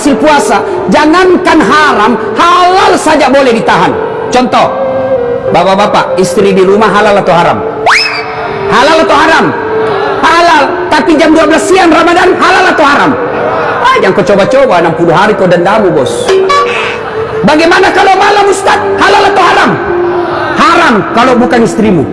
hasil puasa jangankan haram halal saja boleh ditahan. Contoh bapak-bapak istri di rumah halal atau haram? Halal atau haram? Halal tapi jam 12 siang Ramadan halal atau haram? Ah, jangan kau coba-coba 60 hari kau dendamu bos. Bagaimana kalau malam Ustaz? Halal atau haram? Haram kalau bukan istrimu.